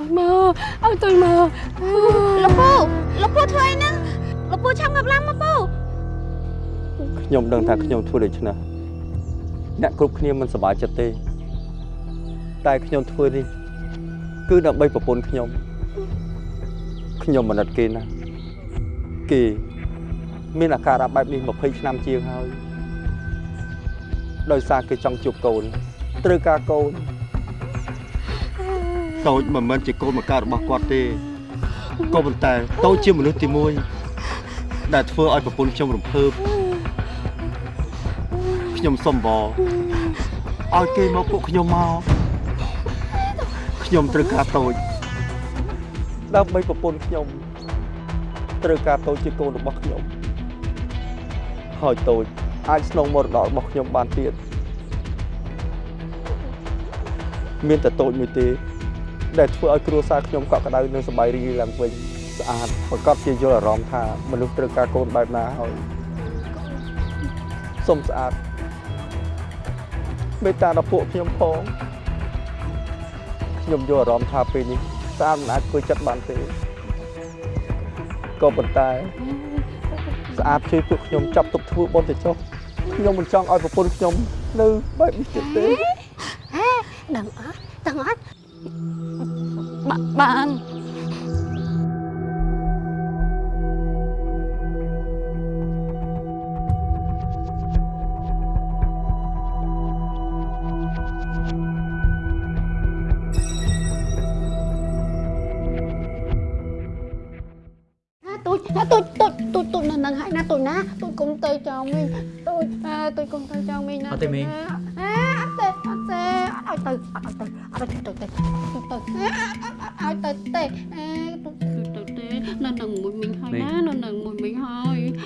ឲ្យមើលឲ្យទុយមើលលោកពូលោកពូធ្វើអីហ្នឹងលោកពូឆាប់ងាប់ឡើងមកពូខ្ញុំដឹងថាខ្ញុំធ្វើដូច្នេះអ្នកគ្រប់គ្នាមិនសប្បាយចិត្តទេ តែខ្ញុំធ្វើនេះគឺដើម្បីប្រពន្ធខ្ញុំខ្ញុំមិនណិតគេណាគេមានអាការៈបែបនេះ20ឆ្នាំជាងហើយដោយសារគេចង់ជួបកូនត្រូវការកូន តូចមិនមែនជាកូនមកកើតរបស់គាត់ទេក៏ប៉ុន្តែតូចជាមនុស្សទី1ដែលធ្វើឲ្យប្រពន្ធខ្ញុំរំភើបខ្ញុំសុំបងឲ្យគេមកពួកខ្ញុំមកខ្ញុំត្រូវការតូចដើម្បីប្រពន្ធខ្ញុំត្រូវការតូចជាកូនរបស់ខ្ញុំហើយតូចអាចស្នងមរតករបស់ខ្ញុំបានទៀតមានតែតូចមួយទេ ដែលធ្វើឲ្យគ្រួសារខ្ញុំកក់ក្ដៅនិងសប្បាយរីករាយឡើងវិញស្អាតប្រកបជាយល់អារម្មណ៍ថាមនុស្សត្រូវការកូនបែបណាហើយសុំស្អាតមេត្តាដល់ពួកខ្ញុំផងខ្ញុំយល់អារម្មណ៍ថាពេលនេះស្អាតមិនអាចធ្វើចិត្តបានទេក៏ប៉ុន្តែស្អាតជួយពួកខ្ញុំចាប់ទុកធ្វើបុណ្យទៅចុះខ្ញុំមិនចង់ឲ្យប្រពន្ធខ្ញុំនៅបែបនេះទៀតទេដឹងអត់ដឹងអត់ បាបាន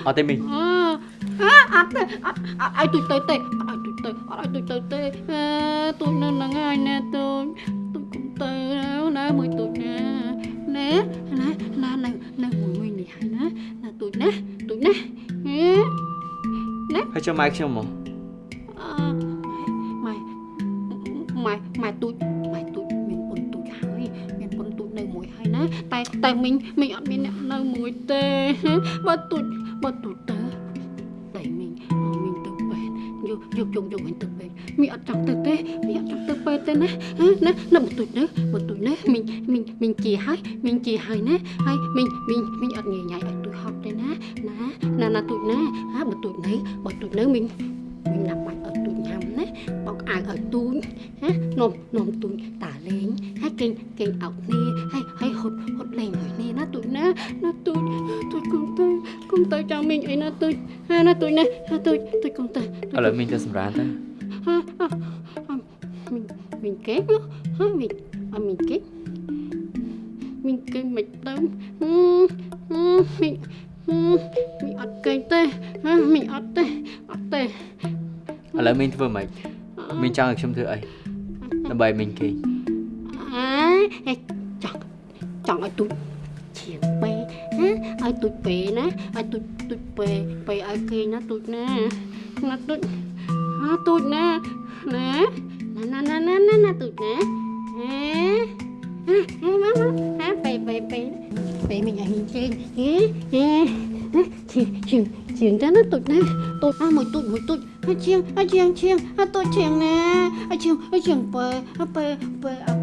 អត់ទេមីងអើអត់ទេអត់អត់ឲ្យទូចទៅទេអត់ឲ្យទូចទៅអត់ឲ្យទូចទៅទេអើទូចនៅនឹងហើយណាទូចទូចកុំទៅណាមួយទូចណាណាណាណានៅនៅមួយមួយនេះហើយណាណាទូចណាទូចណាហេហើយចាំម៉ែខ្ញុំមកអឺម៉ែម៉ែម៉ែទូចម៉ែទូចមានពុនទូចហើយមានពុនទូចនៅមួយហើយណាតែតែមីងមីងអត់មានអ្នកនៅមួយទេបើទូច បើទូចទៅតែមីងមីងទៅពេទ្យយកយកយកយកវិញទៅពេទ្យមីងអត់ចង់ទៅទេមីងអត់ចង់ទៅពេទ្យទេណាណាណាបើទូចណាបើទូចណាមីងមីងមីងជាហើយមីងជាហើយណាហើយមីងមីងមីងអត់ងាយញ៉ៃឲ្យទូចហត់ទេណាណាណាណាទូចណាហាបើទូចនៅបើទូចនៅមីង mình đặt mặt ở tụi nhầm ha nôm nôm tụi tả lên hay kênh kênh ảo nè hay hay hột hột lèn người nè nó tụi nó nó tụi tụi con tụi con tụi cho mình ấy nó tụi ha nó tụi nè ha tụi tụi con tụi ឥឡូវមីងទៅសម្រាប់ទៅ ha ha ha, mình mình kết nó ha mình à, mình kết mình kết mình tôm ừ, ừ, mình ừ, mình ọt cây tê ha mình ọt tê ọt tê ឥឡូវមីងធ្វើម៉េចមីងចង់ឲ្យខ្ញុំធ្វើអី ដើម្បីមីងគេង à ê, chọn chọn ở tụi chiền bê ha ở tụi bê nè ở tụi tụi bê bê ở kia nó tụi nè nó tụi nó tụi nè nè nè nè nè nè nè tụi nè ha ha má má ha bê bê bê bê mình ở hình trên ha ha chiền chiền chiền ra nó tụi nè tụi à một tụi một tụi à chiên à chiên chiên à tụi chiên nè à chiên à chiên bê à bê bê à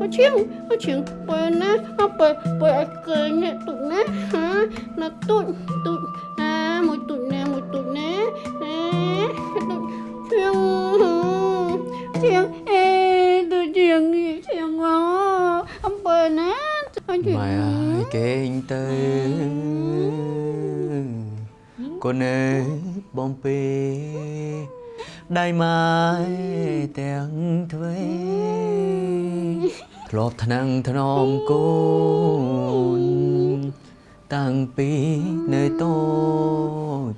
à chiên à chiên bê nè à bê bê à cười nè tụi nè hả là tụi tụi à một tụi nè một tụi nè à tụi chiên chiên ê tụi chiên chiên quá à bê nè à chiên ម៉ែអើយគេងទៅ កូនអើយបំពេដៃម៉ែទាំងទ្វេធ្លាប់ថ្នាំងថ្នមកូនតាំងពីនៅតូច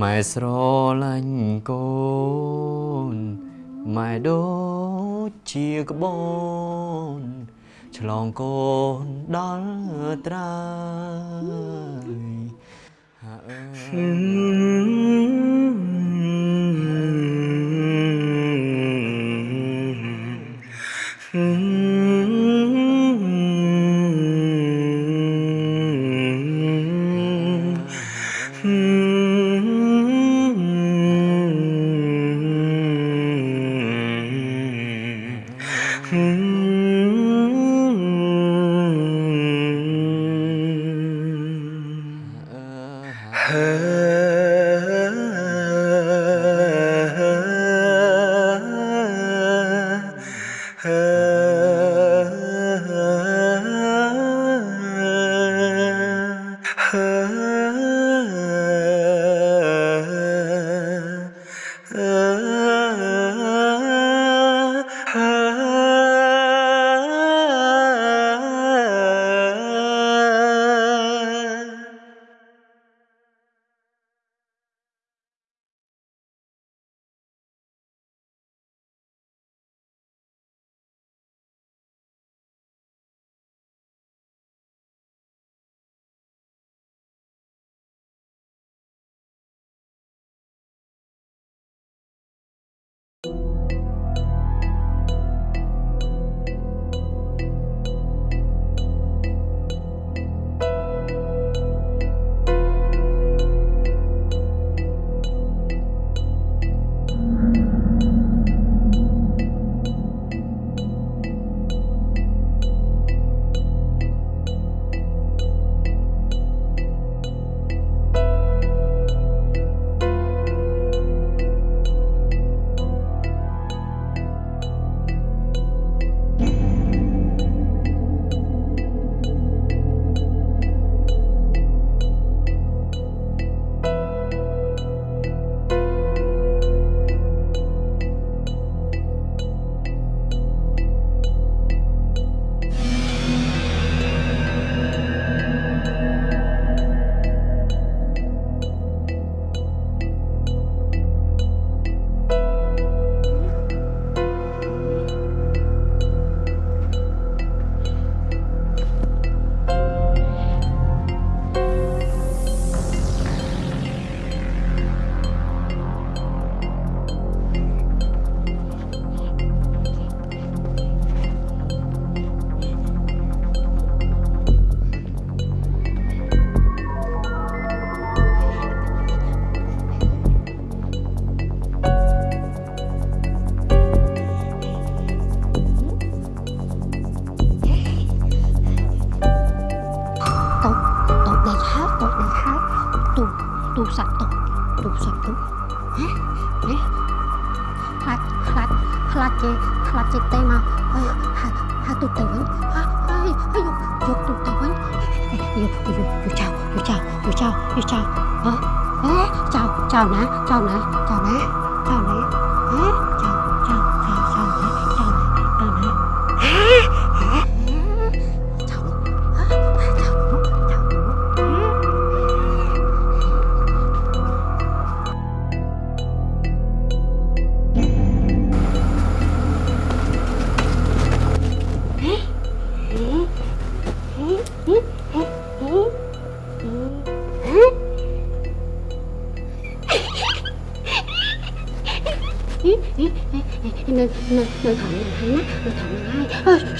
ម៉ែស្រឡាញ់កូនម៉ែដូចជាក្បូនឆ្លងកូនដល់ត្រើយ ហា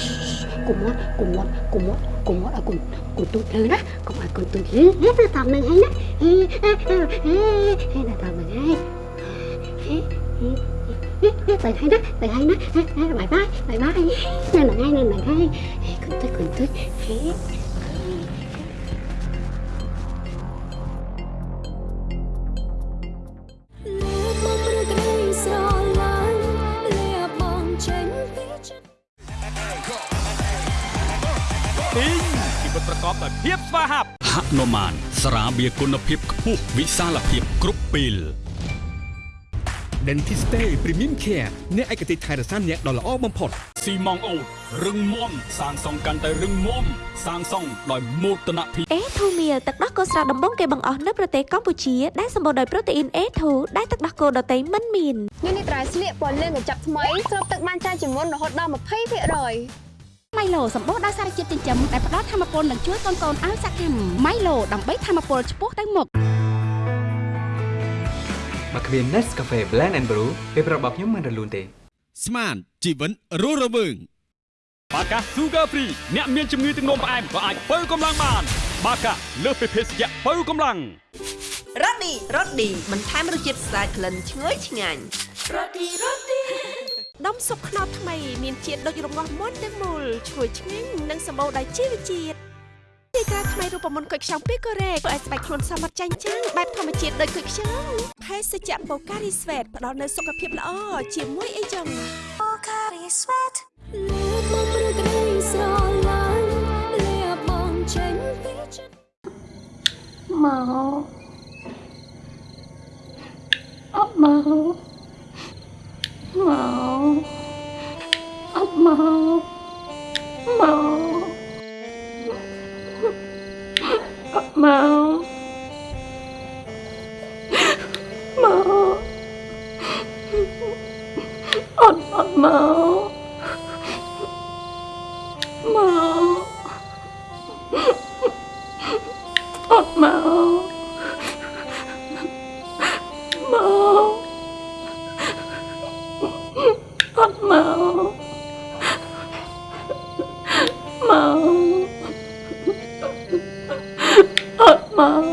hay cùng mót cùng mót cùng mót cùng mót ở cùng cùng tụi nơi đó cùng ở cùng tụi hết nơi thằng này hay nè hay là thằng này hay tại hay đó tại hay đó bye bye bye bye nơi này hay nơi này hay cùng tới cùng tới hay លើ វាហាប់ហនុមានស្រាបៀរគុណភាពខ្ពស់វិសាលភាពគ្រប់ពេល Dentiste Premium Care អ្នកឯកទេសថែរក្សាអ្នកដ៏ល្អបំផុតស៊ីម៉ងអូតរឹងមាំសាងសង់កាន់តែរឹងមាំសាងសង់ដោយមោទនភាពអេធូមៀលទឹកដោះគោស្រស់ដំបងគេបង្អស់នៅប្រទេសកម្ពុជាដែលសម្បូរដោយប្រូតេអ៊ីន A2 ដែលទឹកដោះគោដតៃមិនមាននេះនេះត្រៃស្លៀកពណ៌លឿងកញ្ចប់ថ្មីស្រូបទឹកបានច្រើនជាងមុនរហូតដល់20% ម៉ៃឡូសម្បូរដោយសារជាតិចិញ្ចឹមដែលផ្ដល់ធម៌ពលនិងជួយកូនៗឲ្យសកម្មម៉ៃឡូដើម្បីធម៌ពលឆ្ពោះទៅមុខបើគ្មាន Nescafe Blend and Brew ពេលប្រាប់របស់ខ្ញុំមិនរលូនទេ ស្មានជីវិតរស់រវើងបាកា Sugar Free អ្នកមានជំងឺទឹកនោមផ្អែមក៏អាចបើកម្លាំងបាន បាកាលើសពីភេសជ្ជៈបើកម្លាំងរ៉ូឌីរ៉ូឌីបន្ថែមរសជាតិស្អាតក្លិនឈ្ងុយឆ្ងាញ់ ដុំស៊ុបខ្នុរថ្មីមានជាតិដូចរងាស់មុនទាំងមូលឈ្ងុយឆ្ងាញ់និងសម្បូរដោយជីវជាតិទីក្រាថ្មីរូបមន្តគុយខ្ចង់ពីកូរ៉េធ្វើឲ្យស្បែកខ្លួនសមត្ថចាញ់ចាំងបែបធម្មជាតិដូចគុយខ្ចង់ភេសជ្ជៈបូការីស្វេតផ្ដល់នូវសុខភាពល្អជាមួយអីចឹងលើបងព្រឹករីស្រឡាញ់លាបងចេញពីចិត្តមកអត់មក មកអត់មកមកអត់មកមកអត់អត់មកមក អ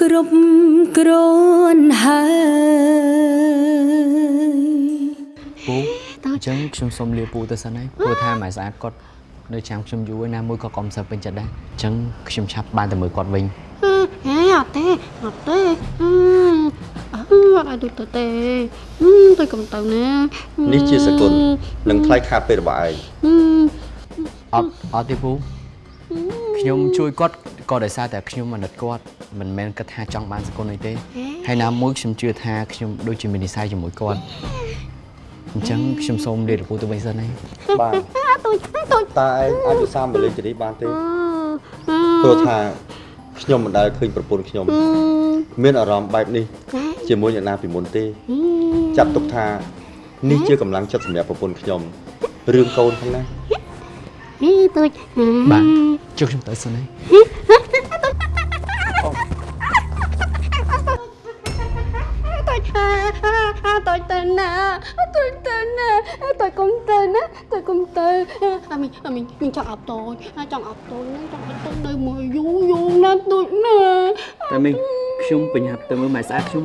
គ្រប់គ្រាន់ហើយពូអញ្ចឹងខ្ញុំសូមលាពូទៅសិនហើយព្រោះថាម៉ែស្អាតគាត់នៅចាំខ្ញុំយូរហើយណាមួយក៏កុំសូវពេញចិត្តដែរអញ្ចឹងខ្ញុំឆាប់បានទៅមើលគាត់វិញហេអត់ទេអត់ទេអឺអឺឲ្យទុយទៅទេទុយកុំទៅណានេះជាសគុណនឹងថ្លៃខាតពេលរបស់ឯងអត់អត់ទេពូខ្ញុំជួយគាត់ ក៏ដោយសារតែខ្ញុំអាណិតគាត់មិនមែនគិតថាចង់បានសគុណអីទេហើយណាមួយខ្ញុំជឿថាខ្ញុំដូចជាមាននិស្ស័យជាមួយគាត់អញ្ចឹងខ្ញុំសូមលារពូទៅវិញសិនហើយបាទទុយទុយតើឯងអាចឧស្សាហ៍មកលេងជានេះបានទេព្រោះថាខ្ញុំមិនដែលឃើញប្រពន្ធខ្ញុំមានអារម្មណ៍បែបនេះជាមួយអ្នកណាពីមុនទេ ចាត់ទុកថានេះជាកម្លាំងចិត្តសម្រាប់ប្រពន្ធខ្ញុំរឿងកូនផងណាហីទុយបាទជុំខ្ញុំទៅសិនហើយ ទុយទុយទៅណាទុយទៅណាទុយកុំទៅណាទុយកុំទៅអាមីអាមីមីចង់អត់ទុយចង់អត់ទុយចង់អត់ទុយនៅមួយយូរយូរណាស់ទុយណាតែមីងខ្ញុំបញ្ញាប់ទៅមើលម៉ែស្អាតខ្ញុំ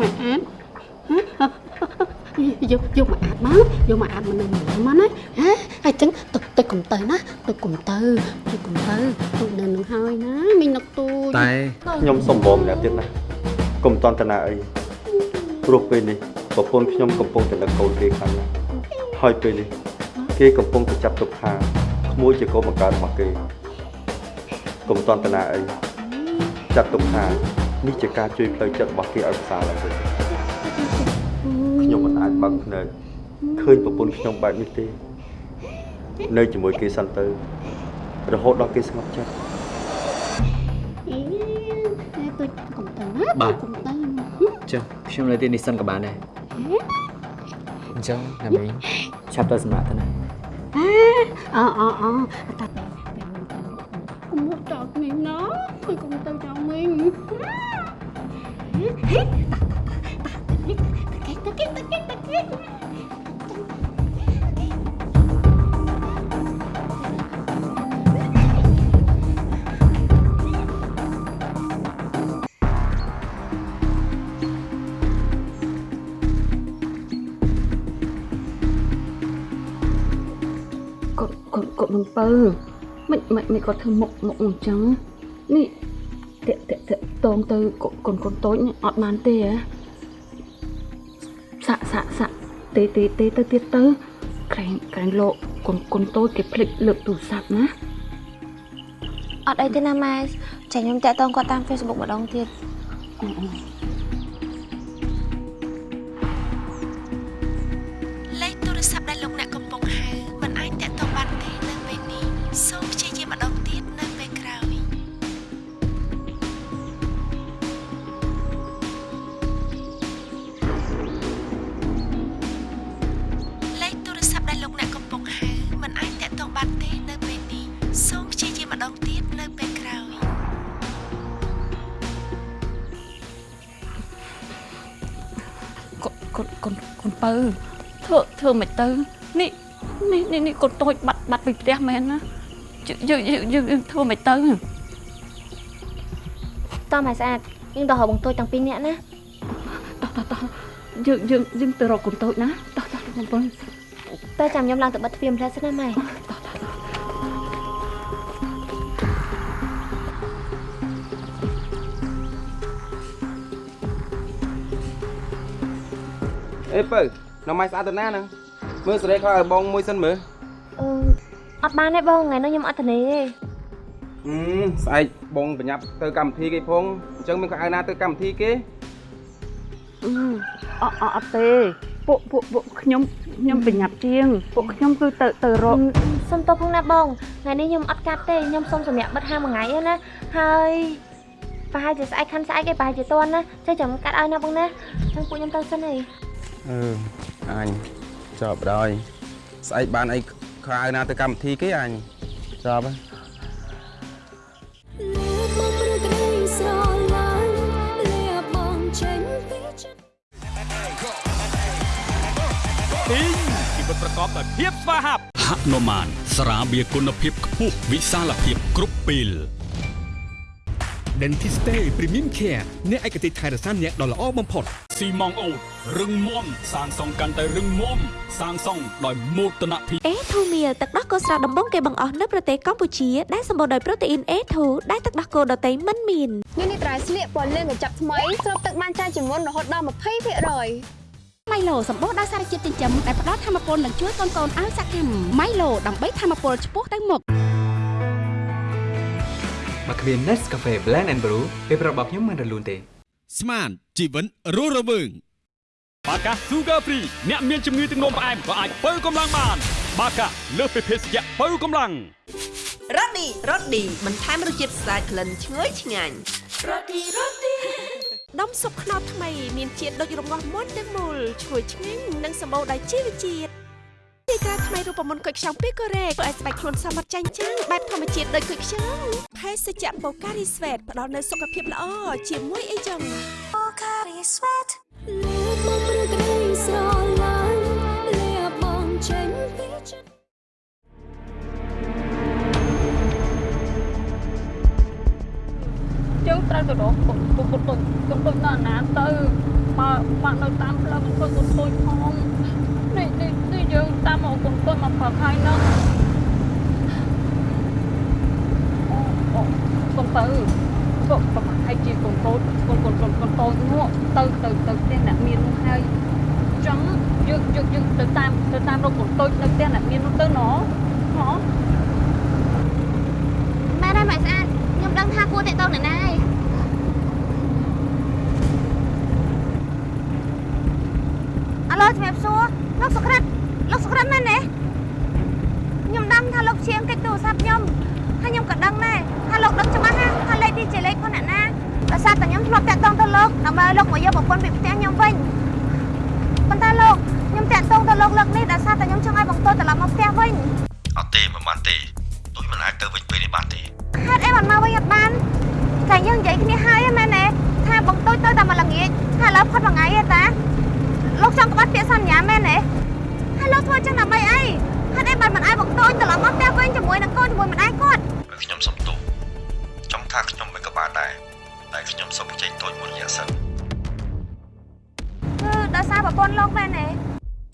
ម៉ែអាតយកយកមកអាតមកយកមកអាតមកនៅមកណាហ៎ហើយចឹងទុយទុយកុំទៅណាទុយកុំទៅទុយកុំទៅទុយនៅនឹងហើយណាមីងនឹកទុយតែខ្ញុំសុំបងម្នាក់ទៀតណាកុំតន់តនាអី ព្រោះពេលនេះប្រពន្ធខ្ញុំកំពុងតែនឹកកូនគេខ្លាំងណាស់ហើយពេលនេះគេកំពុងតែចាប់ទុកថាក្មួយជាកូនបង្កើតរបស់គេកុំតន់តនាអីចាត់ទុកថានេះជាការជួយផ្លូវចិត្តរបស់គេឲ្យប្រសើរឡើងវិញខ្ញុំមិនអាចបើកភ្នែកឃើញប្រពន្ធខ្ញុំបែបនេះទេនៅជាមួយគេសិនទៅរហូតដល់គេស្ងប់ចិត្តអីទុយកុំទៅណាបាទកុំទៅ ចុះខ្ញុំនៅទីនេះសិនក៏បានដែរអញ្ចឹងណាមីងឆាប់ទៅសម្រាប់ទៅណាអអអតាទៅពេលទៅកុំមកចោលមីងណាហើយកុំទៅចោលមីងហេតាតាតាគេតាគេតាគេតាគេ គាត់គាត់មិនពើមិនមិនមិនគាត់ធ្វើមុខមុខអញ្ចឹងនេះតាក់តាក់តាក់តងទៅកូនកូនកូនតូចនេះអត់បានទេហ៎សាក់សាក់សាក់ទេទេទេទៅទៀតទៅក្រែងក្រែងលោកកូនកូនតូចគេភ្លេចលើកទូរស័ព្ទណាអត់អីទេណាម៉ែចាខ្ញុំតាក់ទងគាត់តាម Facebook ម្ដងទៀតអឺ ធ្វើធ្វើមិនទៅនេះនេះនេះនេះកូនតូចបាត់បាត់ពីផ្ទះមែនណាយើងយើងយើងយើងធ្វើមិនទៅតោះម៉ែស្អាតយើងទៅរកបងតូចទាំងពីរនាក់ណាតោះតោះតោះយើងយើងយើងទៅរកកូនតូចណាតោះតោះកូនពៅតែចាំខ្ញុំឡើងទៅបិទទ្វារម្លេះសិនណាម៉ែអេពៅ នៅម៉ៃស្អាតទៅណាហ្នឹងមើលសេរីខោឲ្យបងមួយសិនមើលអឺអត់បានទេបងថ្ងៃនេះខ្ញុំអត់ទៅទេហឹមស្អែកបងបញ្ញាប់ទៅកម្មវិធីគេផងអញ្ចឹងមានខោអាវណាទៅកម្មវិធីគេអអអត់ទេពួកពួកពួកខ្ញុំខ្ញុំប្រញាប់ជាងពួកខ្ញុំគឺទៅទៅរកសុំទោសផងណាបងថ្ងៃនេះខ្ញុំអត់កាត់ទេខ្ញុំសុំសម្រាប់បិទហាមមួយថ្ងៃឯណាហើយប្រហែលជាស្អែកខាន់ស្អែកឯងប្រហែលជាតន់ណាចេះចាំកាត់ឲ្យណាបងណាចឹងពួកខ្ញុំទៅសិនឯង អឺអញចប់ដល់ស្អែកបានអីខោអាវណាទៅកម្មវិធីគេអញចប់ហើយមកព្រឹកក្តីស្រឡាញ់លាបងចេញពីចិត្តពីងជីវិតប្រកបដោយភាពស្វាហាប់ហនុមានស្រាបៀរគុណភាពខ្ពស់វិសាលភាពគ្រប់ពេល Dentiste Premium Care អ្នកឯកទេសថែរក្សាអ្នកដ៏ល្អបំផុតស៊ីម៉ងអូតរឹងមាំសាងសង់កាន់តែរឹងមាំសាងសង់ដោយមោទនភាពអេធូមៀលទឹកដោះគោស្រស់ដំបងគេបង្អស់នៅប្រទេសកម្ពុជាដែលសម្បូរដោយប្រូតេអ៊ីន A2 ដែលទឹកដោះគោដតៃមិនមាននេះនេះត្រៃស្លៀកពណ៌លឿងកញ្ចប់ថ្មីស្រូបទឹកបានច្រើនជាងមុនរហូតដល់20%ម៉ៃឡូសម្បូរដោយសារជាតិចិញ្ចឹមដែលផ្ដល់ធម៌ពលនិងជួយកូនៗឲ្យសកម្មម៉ៃឡូដើម្បីធម៌ពលឆ្ពោះទៅមុខ មកគ្មាន Nescafe Blend and Brew ពេលប្រាប់របស់ខ្ញុំមិនរលូនទេ ស្មានជីវិតរស់រវើងបាកា Sugar Free អ្នកមានជំងឺទឹកនោមផ្អែមក៏អាចបើកម្លាំងបាន បាកាលើសពីភេសជ្ជៈបើកម្លាំងរ៉ូឌីរ៉ូឌីបន្ថែមរសជាតិស្អាតក្លិនឈ្ងុយឆ្ងាញ់រ៉ូឌីរ៉ូឌីដុំស៊ុបខ្នុរថ្មី មានជាតិដូចរងាស់មុនទាំងមូលឈ្ងុយឆ្ងាញ់និងសម្បូរដោយជីវជាតិ ទីការថ្មីរូបមន្តគុយខ្ចង់ពីកូរ៉េធ្វើឲ្យស្បែកខ្លួនសមត្ថចាញ់ចាំងបែបធម្មជាតិដូចគុយខ្ចង់ភេសជ្ជៈបូការីស្វេតផ្ដល់នូវសុខភាពល្អជាមួយអីចឹងលឺមកព្រឹកក្តីស្រឡាញ់លះបងចេញពីចិត្តយើងត្រូវទៅរកគុំគុំគុំគុំគុំគុំដល់ណាទៅបើបាក់នៅតាមផ្លូវគុំគុំគុំផងនេះនេះនេះ យើងតាមមកគុំគុំមកព្រឹកហើយហ្នឹងអូអូគុំទៅគុំប្រហែលជាគុំកូនគុំគុំគុំគុំតូចនោះទៅទៅទៅផ្ទះអ្នកមាននោះហើយចឹងយើងយើងយើងទៅតាមទៅតាមរកគុំតូចនៅផ្ទះអ្នកមាននោះទៅណោះហ៎ម៉ែដែរម៉ែស្អាតខ្ញុំដឹងថាគួរតាក់ទងអ្នកណាហើយអាឡូជំរាបសួរលោកសុក្រិតលោក សុក្រិតមែនទេខ្ញុំដឹងថាលោកជាងកិច្ចទូរស័ព្ទខ្ញុំហើយខ្ញុំក៏ដឹងដែរថាលោកដឹងច្បាស់ណាថាលេខនេះជាលេខរបស់អ្នកណាដោយសារតែខ្ញុំធ្លាប់តាក់ទងទៅលោកដើម្បីឲ្យលោកមកយកប្រពន្ធពីផ្ទះខ្ញុំវិញប៉ុន្តែលោកខ្ញុំតាក់ទងទៅលោកលើកនេះដោយសារតែខ្ញុំចង់ឲ្យបងតូចត្រឡប់មកផ្ទះវិញអត់ទេមិនបានទេដូចមិនអាចទៅវិញពេលនេះបានទេហេតុអីបានមកវិញអត់បានតែយើងនិយាយគ្នាហើយហ្នឹងមែនទេថាបងតូចទៅតែមួយល្ងាចថាឥឡូវផុតមួយថ្ងៃទេតាលោកចង់ក្បត់ពាក្យសន្យាមែនទេហើយ លោកធ្វើចឹងដើម្បីអីហេតុអីបានមិនឲ្យបងតូចត្រឡប់មកផ្ទះវិញជាមួយនឹងកូនជាមួយម្ដាយគាត់ខ្ញុំសុំទោសចង់ថាខ្ញុំមិនក៏បានដែរតែខ្ញុំសុំចេញតូចមួយរយៈសិនគឺដោយសារប្រពន្ធលោកមែនទេ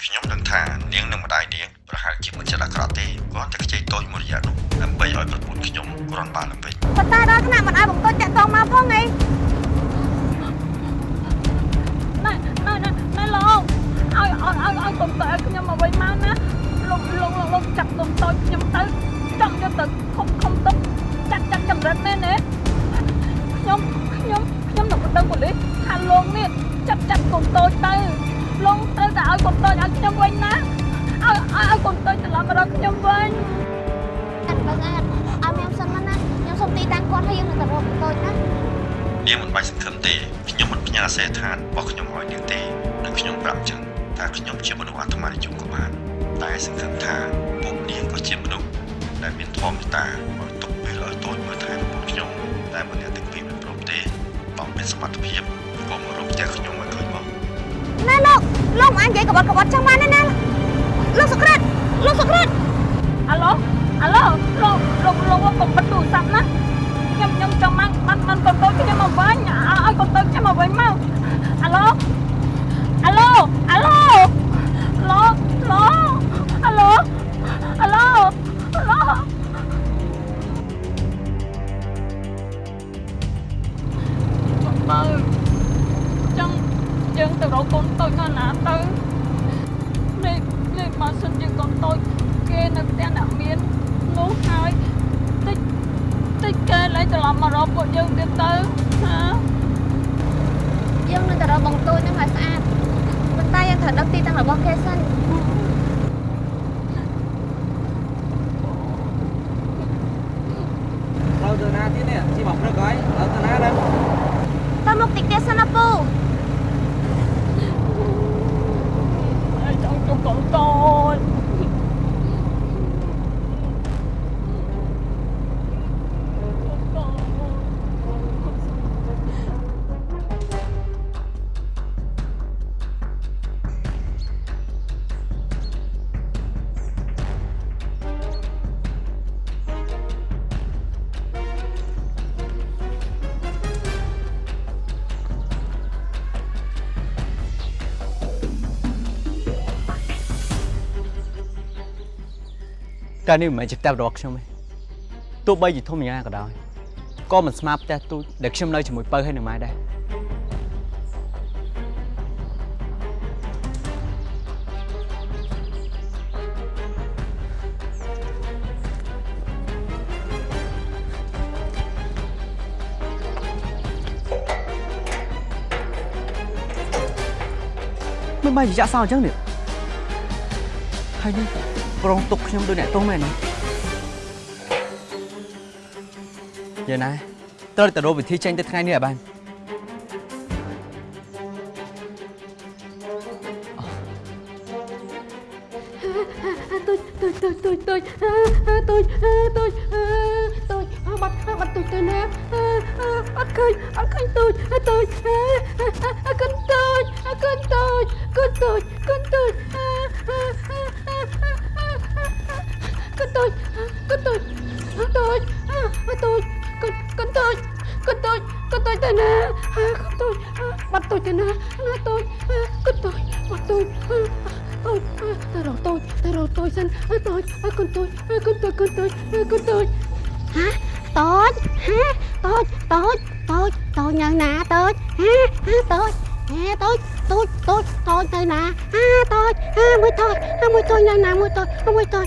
ខ្ញុំដឹងថានាងនិងម្ដាយនាងប្រហែលជាមិនចិត្តអាក្រក់ទេគ្រាន់តែខ្ចីតូចមួយរយៈនោះដើម្បីឲ្យប្រពន្ធខ្ញុំគ្រាន់បានឡើងវិញប៉ុន្តែដល់ថ្នាក់មិនឲ្យបងតូចតាក់ទងមកផងអីណែ ឲ្យឲ្យឲ្យឲ្យកុំទៅឲ្យខ្ញុំមកវិញមកណាលោកលោកលោកលោកចាប់កុំតូចខ្ញុំទៅចង់យកទៅខំខំទុកចាត់ចាត់ចម្រិតមែនទេខ្ញុំខ្ញុំខ្ញុំនឹងដឹងប៉ូលីសថាលោកនេះចាប់ចាប់កុំតូចទៅលោកត្រូវតែឲ្យកុំតូចឲ្យខ្ញុំវិញណាឲ្យឲ្យឲ្យកុំតូចត្រឡប់មករកខ្ញុំវិញអត់បើស្អាតឲ្យខ្ញុំសិនមកណាខ្ញុំសុំទីតាំងគាត់ហើយយើងនឹងទៅរកបងតូចណានាងមិនបាច់សង្ឃឹមទេខ្ញុំមិនផ្ញើសេដ្ឋានរបស់ខ្ញុំឲ្យនាងទេនិងខ្ញុំប្រាប់ចឹង ថាខ្ញុំជាមនុស្សអាត្មានិយមក៏បាន តែសង្ឃឹមថាពួកនាងក៏ជាមនុស្សដែលមានធម៌មេត្តាឲ្យទុកពេលឲ្យតូចមើលថែប្រពន្ធខ្ញុំតែមិនអ្នកទាំងពីរមិនព្រមទេបើមានសមត្ថភាពក៏មករកផ្ទះខ្ញុំឲ្យឃើញមកណែលោកលោកមិនអាចនិយាយក្បត់ក្បត់ចឹងបានទេណាលោកសុក្រិតលោកសុក្រិតអាឡូអាឡូលោកលោកលោកកុំបិទទូរស័ព្ទណា តែនេះមិនមែនជាផ្ទះរបស់ខ្ញុំទេទោះបីជាធំយ៉ាងណាក៏ដោយក៏មិនស្មើផ្ទះទូចដែលខ្ញុំនៅជាមួយពៅហើយនឹងម៉ែដែរមិនបាយជាចាក់សោអញ្ចឹងនេះហើយនេះ ប្រងទុកខ្ញុំដូចអ្នកទោសមែនទេយ៉ាងណាត្រូវតែរកវិធីចេញទៅថ្ងៃនេះឲ្យបាន con con tôi con tôi con tôi tôi à con tôi bắt tôi tên à, à tôi con tôi bắt tôi tôi ta rồi tôi ta rồi tôi xin tôi con tôi con tôi con tôi con tôi. Hả? Tôi? Hả? Tôi tôi tôi tôi nhờ nè tôi. Hả? Hả tôi? Hả tôi tôi tôi tôi tôi nè hả tôi. Hả mới tôi hả mới tôi nhờ nè mới tôi mới tôi.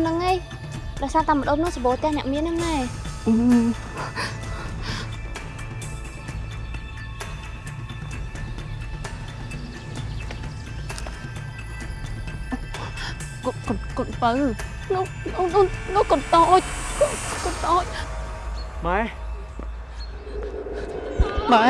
ហ្នឹងឯងដោយសារតែម្ដុំនោះសបោផ្ទះអ្នកមានហ្នឹងម៉ែកូនកូនកូនបើនោះនោះនោះកូនតូចកូនតូចម៉ែម៉ែ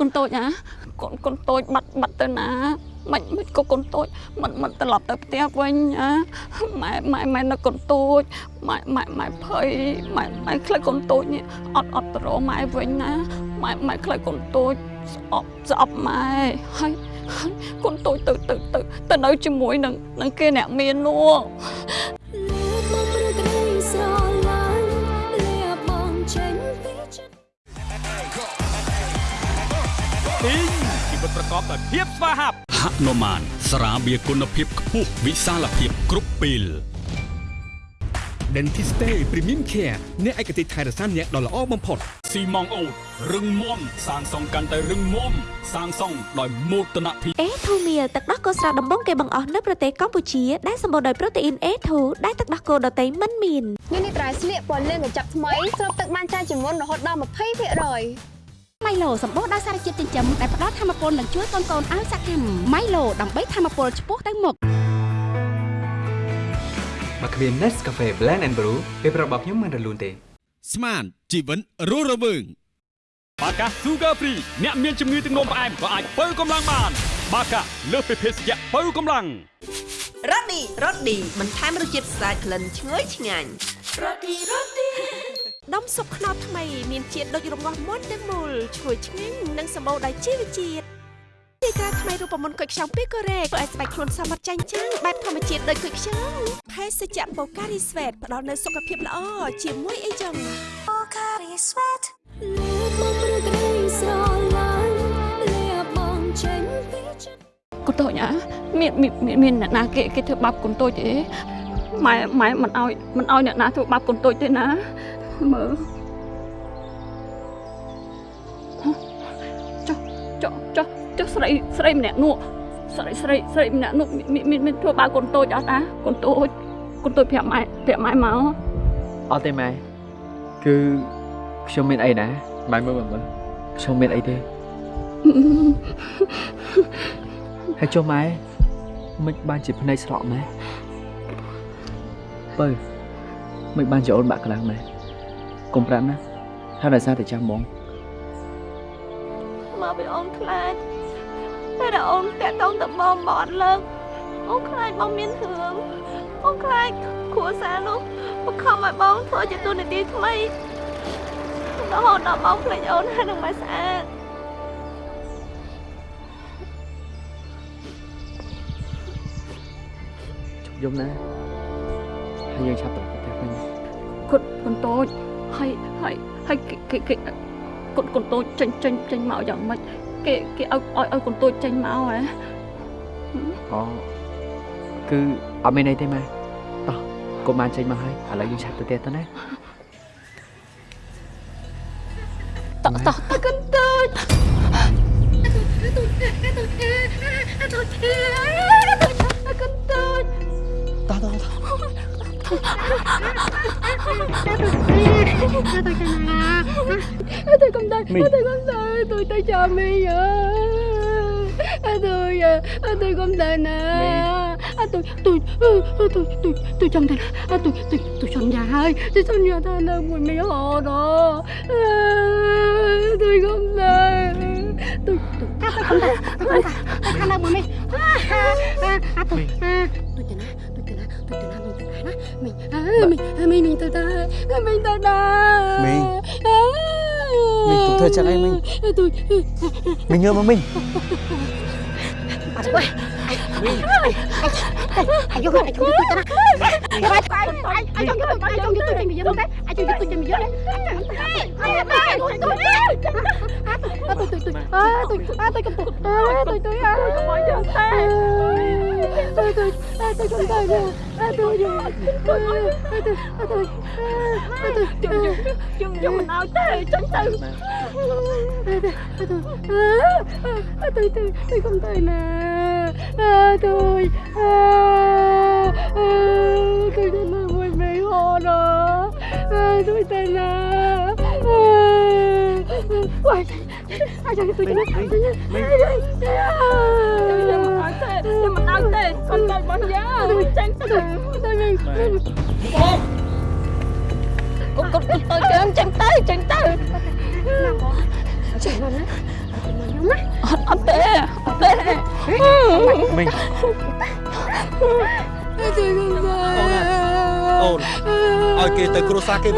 កូនតូ ចកូនតូចណាកូនកូនតូចបាត់បាត់ទៅណាមិនមិនក៏កូនតូចមិនមិនត្រឡប់ទៅផ្ទះវិញណាម៉ែម៉ែម៉ែនៅកូនតូចម៉ែម៉ែម៉ែភ័យម៉ែម៉ែខ្លាចកូនតូចនេះអត់អត់ទៅរកម៉ែវិញណាម៉ែម៉ែខ្លាចកូនតូចស្អប់ស្អប់ម៉ែហើយហើយកូនតូចទៅទៅទៅទៅនៅជាមួយនឹងនឹងគេអ្នកមាននោះ ប្រកបដោយភាពស្វាហាប់ហនុមានស្រាបៀរគុណភាពខ្ពស់វិសាលភាពគ្រប់ពេល Dentiste Premium Care អ្នកឯកទេសថែរក្សាអ្នកដ៏ល្អបំផុតស៊ីម៉ងអូតរឹងមាំសាងសង់កាន់តែរឹងមាំសាងសង់ដោយមោទនភាពអេធូមៀលទឹកដោះគោស្រស់ដំបងគេបង្អស់នៅប្រទេសកម្ពុជាដែលសម្បូរដោយប្រូតេអ៊ីន A2 ដែលទឹកដោះគោដតៃមិនមាននេះនេះត្រៃស្លៀកពណ៌លឿងកញ្ចប់ថ្មីស្រូបទឹកបានច្រើនជាងមុនរហូតដល់20% ម៉ៃឡូសម្បូរដោយសារជាតិចិញ្ចឹមដែលផ្ដល់ធម្មពលនិងជួយកូនៗឲ្យសកម្មម៉ៃឡូដើម្បីធម្មពលឆ្ពោះទៅមុខបើគ្មាន Nescafe Blend and Brew ពេលប្រាប់របស់ខ្ញុំមិនរលូនទេ ស្មានជីវិតរស់រវើងបាកា Sugar Free អ្នកមានជំងឺទឹកនោមផ្អែមក៏អាចបើកម្លាំងបាន បាកាលើសពីភេសជ្ជៈបើកម្លាំងរ៉ូឌីរ៉ូឌីបន្ថែមរសជាតិស្អាតក្លិនឈ្ងុយឆ្ងាញ់រ៉ូឌីរ៉ូឌី ដុំស៊ុបខ្នុរថ្មីមានជាតិដូចរងាស់មុនទាំងមូលឈ្ងុយឆ្ងាញ់និងសម្បូរដោយជីវជាតិទីក្រាថ្មីរូបមន្តគុយខ្ចង់ពីកូរ៉េធ្វើឲ្យស្បែកខ្លួនសមត្ថចាញ់ចាំងបែបធម្មជាតិដូចគុយខ្ចង់ភេសជ្ជៈបូការីស្វេតផ្ដល់នូវសុខភាពល្អជាមួយអីចឹងបូការីស្វេតលើមកព្រឹករីស្រឡាញ់លះបងចេញពីចិត្តកូនតូចណាមានមានមានមានអ្នកណាគេគេធ្វើបាបកូនតូចទេម៉ែម៉ែមិនអោយមិនអោយអ្នកណាធ្វើបាបកូនតូចទេណា មើលចុះចុះចុះចុះស្រីស្រីម្នាក់នោះស្រីស្រីស្រីម្នាក់នោះមានមានមានធ្វើបាបកូនតូចអត់តាកូនតូចកូនតូចប្រាប់ម៉ែប្រាប់ម៉ែមកអត់ទេម៉ែគឺខ្ញុំមានអីណាម៉ែមើលមើលមើលខ្ញុំមានអីទេហើយចុះម៉ែមិនបានជាភ្នែកស្រក់ម៉ែបើមិនបានជាអូនបាក់ខ្លាំងម៉ែ កុំប្រាប់ណាថាដោយសារតែចាំហ្មងមកពីអូនខ្លាចតែដល់អូនតាក់តងទៅបងបងអត់លើកអូនខ្លាចបងមានរឿងអូនខ្លាចគ្រួសារនោះបង្ខំឲ្យបងធ្វើជាទូនាទីថ្មីរហូតដល់បងភ្លេចអូនហើយនឹងមិនស្អាតយំណាហើយយើងឆាប់ទៅផ្ទះវិញកូនកូនតូច ហើយហើយហើយគេគេគេកូនកូនតូចចេញចេញចេញមកយ៉ាងម៉េចគេគេឲ្យឲ្យឲ្យកូនតូចចេញមកហ៎អូគឺអត់មានអីទេម៉ែតោះកុំបានចេញមកហើយឥឡូវយើងឆាប់ទៅផ្ទះទៅណា tôi không tay Mình. tôi không tay tôi tay cho mi ơi tôi tôi không tay nè tôi tôi tôi tôi tôi trong tay tôi tôi tôi trong nhà ơi tôi trong nhà ta là mùi mì hồ đó tôi không tay tôi tôi tôi không tay tôi không tay tôi không tay mùi mì à tôi tôi chừng mình chừng nó mình mình mình mình tôi ta mình tôi ta Mình. Mình tụi thơ chắc em mình tôi mình nhớ mà mình Bà quá Mình Anh vô anh vô tôi ta Anh anh anh anh cho tôi anh cho tôi chân bị dơ đấy anh cho tôi chân bị dơ đấy anh tôi tôi tôi tôi tôi à tôi à tôi cầm tôi à tôi tôi à tôi không cho tay tôi tôi à tôi không tay nữa à tôi tôi tôi tôi tôi tôi chừng chừng chừng mình ao tê tránh từ tôi tôi tôi không tay nè à, tôi à, à, tôi đã là một mấy họ đó à, tôi tên là quay ai cho tôi cho nó nhưng mà nói thế nhưng mà nói thế con tay bắn giá tránh từ tôi mình con con con tôi kêu em tránh tay tránh tay Chẳng á anh tê anh tê mình tôi không tay អូនឲ្យគេទៅគ្រួសារគេ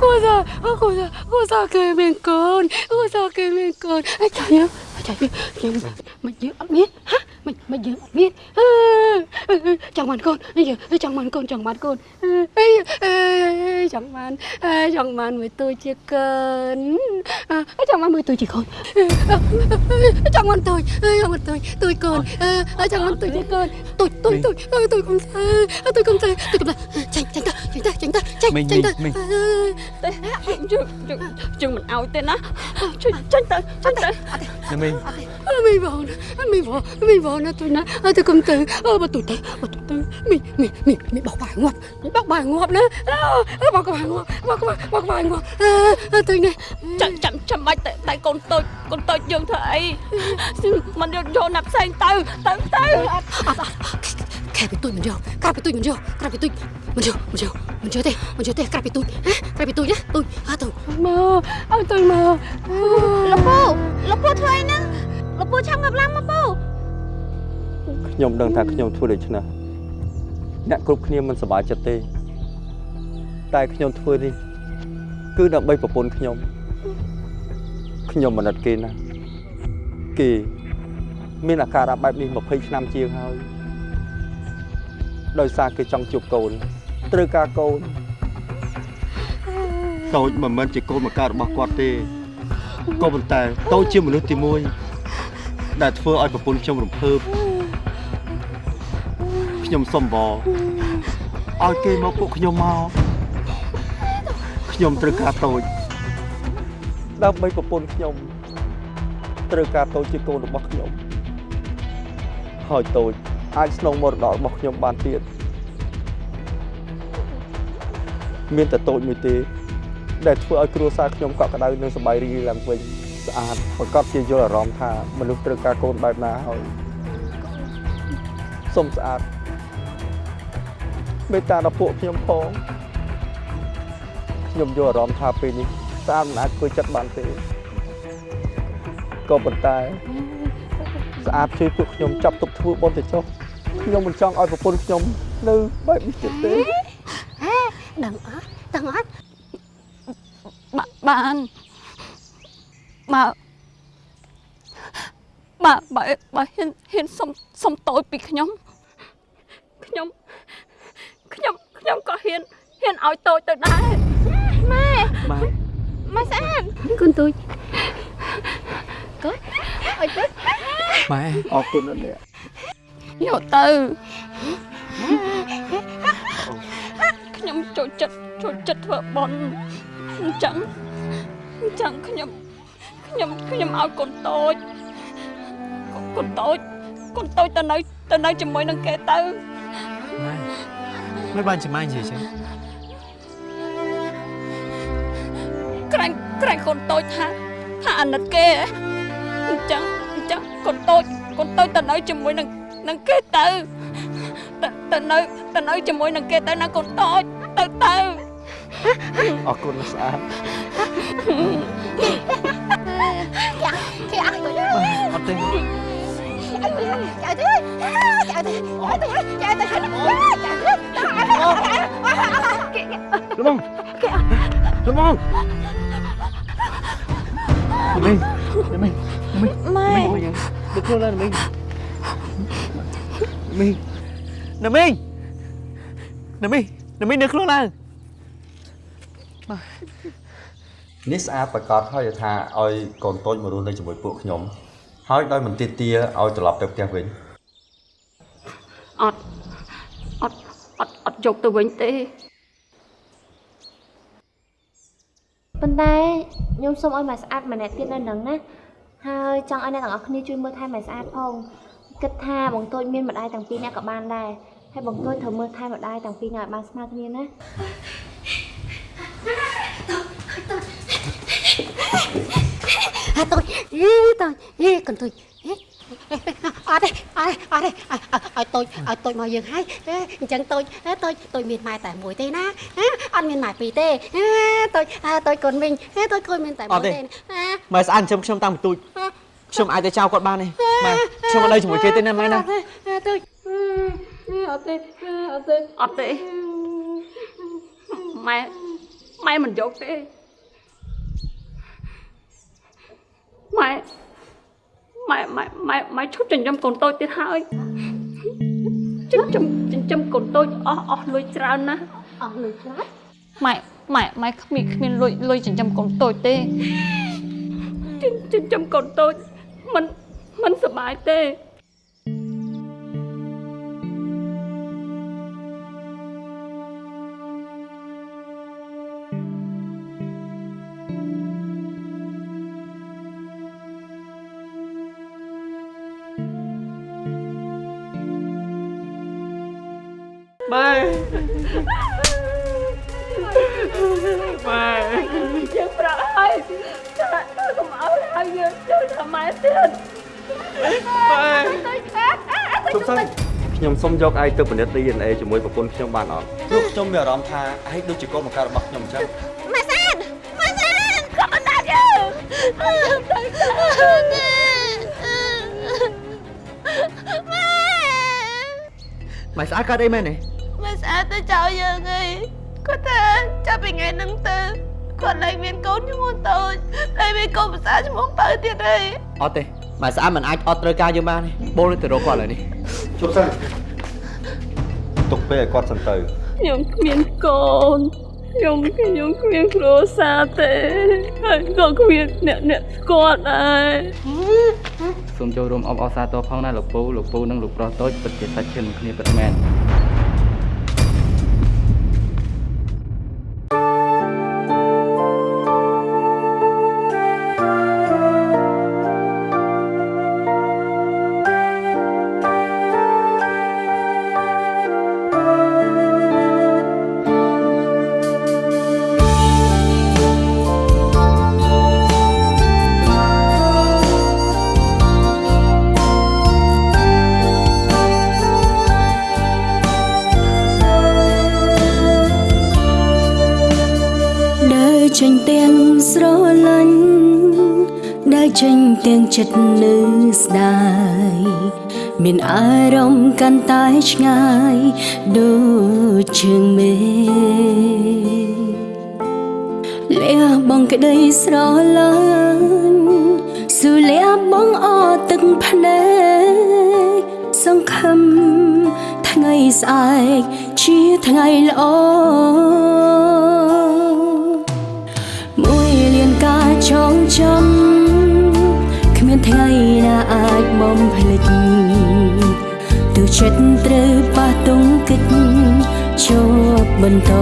고사 아 고사 고사 개민권 고사 개민권 아 저요 저요 mình mình giữ ốc biết hả mình mình giữ ốc biết à chẳng bạn con bây giờ chẳng bạn con chẳng bạn con. Chẳng bạn chẳng bạn với tôi chưa cần chẳng bạn với tôi chỉ con. Chẳng bạn tôi chẳng bạn tôi tôi còn chẳng bạn tôi chỉ con. Tôi tôi tôi tôi tôi không sao tôi không sao. Tôi không sao tránh tránh ta tránh ta tránh ta tránh Mình, tránh ta. mình, chừng chừng chừng mình ao tên á. Tránh ta tránh ta. Mình. Mi vào mi vào mi vào nó tôi nói. Tôi không từ mà tôi tới mà tôi tới mi mi mi mi bọc bài ngoặt mi bọc bài ngoặt nữa bọc bài ngoặt bọc bài bọc bài ngoặt tôi này chậm chậm chậm bài tại tại con tôi con tôi dừng thấy mình vô vô nạp sang từ từ từ Kẹp với tôi mình vô Kẹp với tôi mình vô Kẹp với tôi Mình vô Mình vô Mình vô đây Mình vô đây Kẹp với tôi Hả Kẹp với tôi nhá Tôi À tôi មកឲ្យ tôi មកលោកពូលោកពូធ្វើអីហ្នឹងលោកពូឆាំងាប់ឡើងមកពូ ខ្ញុំដឹងថាខ្ញុំធ្វើដូច្នេះអ្នកគ្រប់គ្នាមិនសប្បាយចិត្តទេ តែខ្ញុំធ្វើនេះ គឺដើម្បីប្រពន្ធខ្ញុំខ្ញុំមិនអត់គេណាគេមានអាការៈបែបនេះ20ឆ្នាំជាងហើយដោយសារគេចង់ជួបកូនត្រូវការកូនតូចមិនមែនជាកូនមកកើតរបស់គាត់ទេក៏ប៉ុន្តែតូចជាមនុស្សទី1ដែលធ្វើឲ្យប្រពន្ធខ្ញុំរំភើប ខ្ញុំសុំបងឲ្យគេមកពួកខ្ញុំមកខ្ញុំត្រូវការតូចដើម្បីប្រពន្ធខ្ញុំត្រូវការតូចជាកូនរបស់ខ្ញុំហើយតូចអាចស្នងមរតករបស់ខ្ញុំបានទៀតមានតែតូចមួយទេដែលធ្វើឲ្យគ្រួសារខ្ញុំកក់ក្ដៅនិងសប្បាយរីករាយឡើងវិញស្អាតប្រកបជាយល់អារម្មណ៍ថាមនុស្សត្រូវការកូនបែបណាហើយសុំស្អាត មេត្តាដល់ពួកខ្ញុំផងខ្ញុំយល់អារម្មណ៍ថាពេលនេះស្អាតមិនអាចធ្វើចិត្តបានទេក៏ប៉ុន្តែស្អាតជួយពួកខ្ញុំចាប់ទុកធ្វើបុណ្យទៅចុះខ្ញុំមិនចង់ឲ្យប្រពន្ធខ្ញុំនៅបែបនេះទៀតទេហេដឹងអត់ដឹងអត់បាបានបើបើបើបើហ៊ានហ៊ានសុំសុំតូចពីខ្ញុំខ្ញុំ ខ្ញុំខ្ញុំក៏ហ៊ានហ៊ានឲ្យតូចទៅដែរម៉ែម៉ែម៉ែស្អាតកូនទូចកូនអុយទៅម៉ែអរគុណណាស់អ្នកយកទៅខ្ញុំចូលចិត្តចូលចិត្តធ្វើបន់អញ្ចឹងអញ្ចឹងខ្ញុំខ្ញុំខ្ញុំឲ្យកូនតូចកូនតូចកូនតូចទៅនៅទៅនៅជាមួយនឹងគេទៅ ម៉ែមិនបានចាំម៉ែនិយាយចឹងក្រែងក្រែងកូនតូចថាថាអាណិតគេហ៎អញ្ចឹងអញ្ចឹងកូនតូចកូនតូចទៅនៅជាមួយនឹងនឹងគេទៅទៅទៅនៅទៅនៅជាមួយនឹងគេទៅណាកូនតូចទៅទៅអរគុណណាស់ស្អាតគេអត់ទៅអត់ទេ chạy đi chạy đi chạy đi chạy đi chạy đi ល្មងល្មងមីមីមីម៉ែមីយ៉ាងដឹកខ្លួនឡើងមីមីណាមីណាមីណាមីនឹកខ្លួនឡើងនេះស្អាតប្រកាសហើយថាឲ្យកូនតូចមករស់នៅជាមួយពួកខ្ញុំ ហើយដោយមិនទាទាឲ្យត្រឡប់ទៅផ្ទះវិញអត់អត់អត់អត់យកទៅវិញទេប៉ុន្តែខ្ញុំសូមឲ្យម៉ែស្អាតម្នាក់ទៀតនៅនឹងណាហើយចង់ឲ្យអ្នកទាំងអស់គ្នាជួយមើលថែម៉ែស្អាតផងគិតថាបងតូចមានម្ដាយទាំងពីរនាក់ក៏បានដែរហើយបងតូចត្រូវមើលថែម្ដាយទាំងពីរនាក់ឲ្យបានស្មើគ្នាណាហាតូច យីតូចយីកូនទូចយីអត់ទេអត់ទេអត់ទេឲ្យតូចឲ្យតូចមកយើងហើយអញ្ចឹងតូចតូចតូចមានម៉ែតែមួយទេណាអត់មានម៉ែពីរទេតូចតូចកូនវិញតូចកូនមានតែមួយទេណាម៉ែស្អាតចិញ្ចឹមខ្ញុំតាំងបន្ទូចខ្ញុំអាចទៅចោលគាត់បានទេម៉ែខ្ញុំអត់នៅជាមួយគេទេណាម៉ែណាតូចអត់ទេអត់ទេអត់ទេម៉ែម៉ែមិនយកទេ ម៉ែម៉ែម៉ែម៉ែម៉ែឈប់ចិញ្ចឹមកូនតូចទៀតហើយចិញ្ចឹមចិញ្ចឹមកូនតូចអស់អស់លុយច្រើនណាស់អស់លុយច្រើនម៉ែម៉ែម៉ែគ្មានគ្មានលុយលុយចិញ្ចឹមកូនតូចទេចិញ្ចិញ្ចឹមកូនតូចមិនមិនសប្បាយទេ ម៉ែយើងប្រាប់ហើយចាកុំឲ្យហើយយើងចូលថាម៉ែទៀតម៉ែជប់សិនខ្ញុំសុំយកឯងទៅពិនិត្យ DNA ជាមួយប្រពន្ធខ្ញុំបានអត់ព្រោះខ្ញុំមានអារម្មណ៍ថាឯងដូចជាកូនបង្កើតរបស់ខ្ញុំអញ្ចឹងម៉ែស្អាតម៉ែស្អាតកុំដាក់យើងយើងទៅទៅម៉ែស្អាតកើតអីមែនទេម៉ែ ស្អាតទៅចោលយើងអីគាត់ថាចាប់ពីថ្ងៃហ្នឹងទៅគាត់លែងមានកូនឈ្មោះតូចលែងមានកូនភាសាឈ្មោះបើទៀតអីអត់ទេម៉ែស្អាតមិនអាចអត់ត្រូវការយើងបានទេបូនទៅរកគាត់ឡើយនេះជប់សិនទុកពេលឲ្យគាត់សិនទៅខ្ញុំគ្មានកូនខ្ញុំខ្ញុំគ្មានគ្រួសារទេហើយក៏គ្មានអ្នកអ្នកស្គាល់ដែរសូមចូលរួមអបអរសាទរផងណាលោកពូលោកពូនិងលោកប្រុសតូចពិតជាសាច់ឈាមនឹងគ្នាពិតមែន កាន់តែឆ្ងាយដូចជើងមេលះបងក្តីស្រឡាញ់ស៊ូលះបងអត់ទឹកភ្នែកសង្ឃឹមថ្ងៃស្អែកជាថ្ងៃល្អមួយលានការចងចាំគ្មានថ្ងៃណាអាចបំភ្លេច ទោះចិត្តត្រូវប៉ះទង្គិចជាប់បន្ត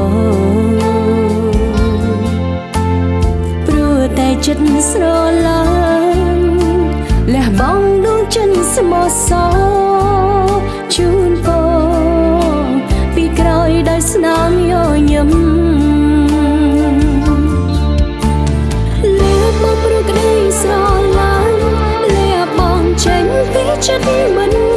ព្រោះតែចិត្តស្រឡាញ់លះបង់ដួងចិត្តស្មោះសរជូនពរពីក្រោយដោយស្នាមញញឹមលះបង់ព្រោះក្តីស្រឡាញ់លះបង់ចេញពីចិត្តមិន